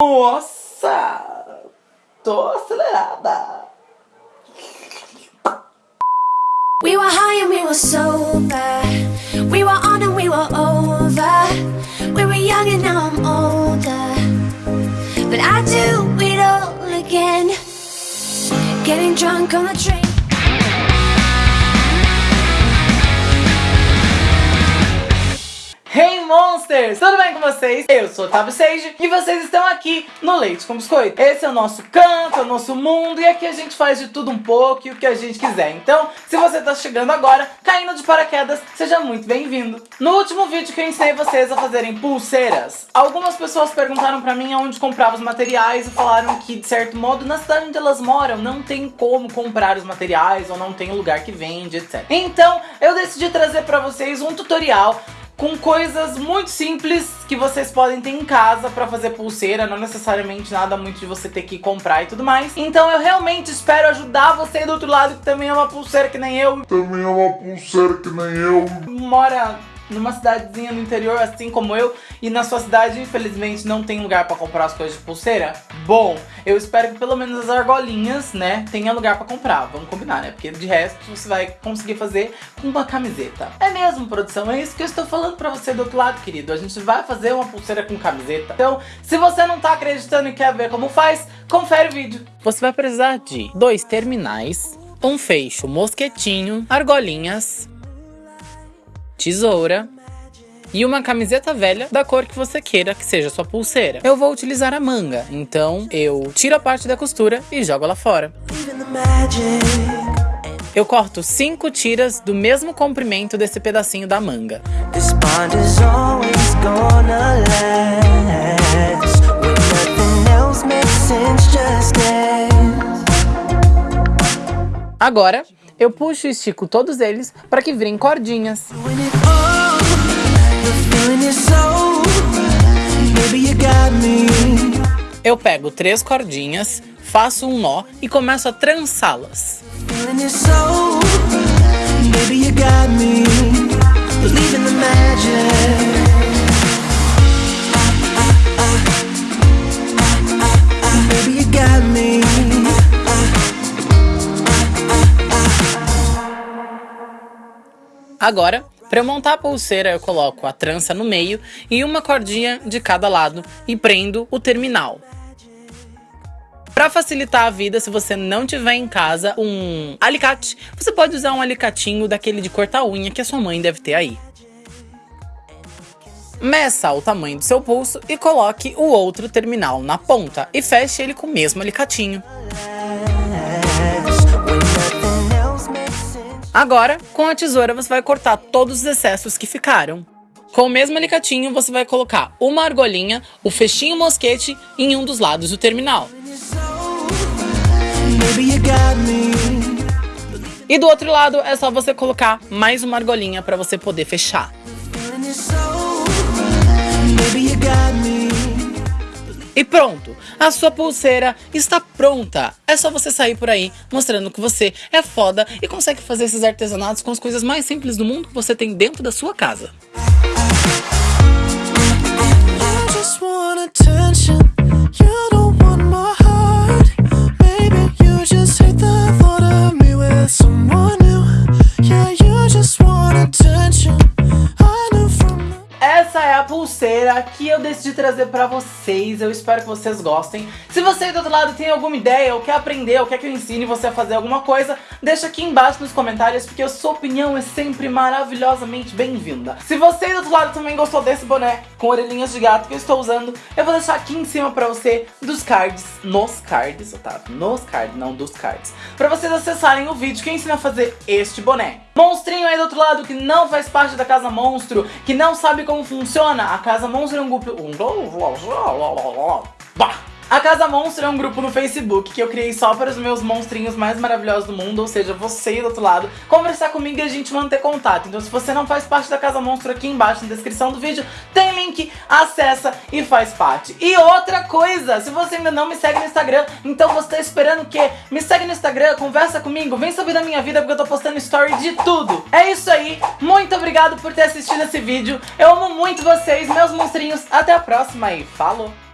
Nossa! Tô acelerada! We were high and we were sober. We were on and we were over. We were young and now I'm older. But I do it all again. Getting drunk on the train Hey Monsters! Tudo bem com vocês? Eu sou o Otávio Sage e vocês estão aqui no Leite com Biscoito. Esse é o nosso canto, é o nosso mundo e aqui a gente faz de tudo um pouco e o que a gente quiser. Então, se você está chegando agora, caindo de paraquedas, seja muito bem-vindo. No último vídeo que eu ensinei vocês a fazerem pulseiras, algumas pessoas perguntaram pra mim onde comprava os materiais e falaram que, de certo modo, na cidade onde elas moram, não tem como comprar os materiais ou não tem lugar que vende, etc. Então, eu decidi trazer pra vocês um tutorial com coisas muito simples que vocês podem ter em casa pra fazer pulseira, não necessariamente nada muito de você ter que comprar e tudo mais. Então eu realmente espero ajudar você do outro lado que também é uma pulseira que nem eu. Também é uma pulseira que nem eu. Mora numa cidadezinha no interior, assim como eu, e na sua cidade, infelizmente, não tem lugar pra comprar as coisas de pulseira? Bom, eu espero que pelo menos as argolinhas, né, tenha lugar pra comprar. Vamos combinar, né? Porque de resto você vai conseguir fazer com uma camiseta. É mesmo, produção? É isso que eu estou falando pra você do outro lado, querido. A gente vai fazer uma pulseira com camiseta. Então, se você não tá acreditando e quer ver como faz, confere o vídeo. Você vai precisar de dois terminais, um fecho mosquetinho, argolinhas, tesoura e uma camiseta velha da cor que você queira que seja sua pulseira. Eu vou utilizar a manga, então eu tiro a parte da costura e jogo ela fora. Eu corto cinco tiras do mesmo comprimento desse pedacinho da manga. Agora, eu puxo e estico todos eles para que virem cordinhas. Eu pego três cordinhas, faço um nó e começo a trançá-las. Agora, para eu montar a pulseira, eu coloco a trança no meio e uma cordinha de cada lado e prendo o terminal. Para facilitar a vida, se você não tiver em casa um alicate, você pode usar um alicatinho daquele de cortar unha que a sua mãe deve ter aí. Meça o tamanho do seu pulso e coloque o outro terminal na ponta e feche ele com o mesmo alicatinho. Agora, com a tesoura, você vai cortar todos os excessos que ficaram. Com o mesmo alicatinho, você vai colocar uma argolinha, o fechinho mosquete em um dos lados do terminal. E do outro lado, é só você colocar mais uma argolinha para você poder fechar. E pronto, a sua pulseira está pronta. É só você sair por aí mostrando que você é foda e consegue fazer esses artesanatos com as coisas mais simples do mundo que você tem dentro da sua casa. Pulseira que eu decidi trazer pra vocês. Eu espero que vocês gostem. Se você do outro lado tem alguma ideia, ou quer aprender, ou quer que eu ensine você a fazer alguma coisa, deixa aqui embaixo nos comentários, porque a sua opinião é sempre maravilhosamente bem-vinda. Se você do outro lado também gostou desse boné com orelhinhas de gato que eu estou usando, eu vou deixar aqui em cima pra você dos cards, nos cards, Otávio, nos cards, não dos cards, pra vocês acessarem o vídeo que eu ensino a fazer este boné. Monstrinho do outro lado que não faz parte da Casa Monstro, que não sabe como funciona, a Casa Monstro é um grupo... A Casa Monstro é um grupo no Facebook que eu criei só para os meus monstrinhos mais maravilhosos do mundo, ou seja, você do outro lado, conversar comigo e a gente manter contato. Então se você não faz parte da Casa Monstro, aqui embaixo na descrição do vídeo tem link, acessa e faz parte. E outra coisa, se você ainda não me segue no Instagram, então você tá esperando o quê? Me segue no Instagram, conversa comigo, vem saber da minha vida porque eu tô postando story de tudo. É isso aí, muito obrigado por ter assistido esse vídeo, eu amo muito vocês, meus monstrinhos, até a próxima e falou!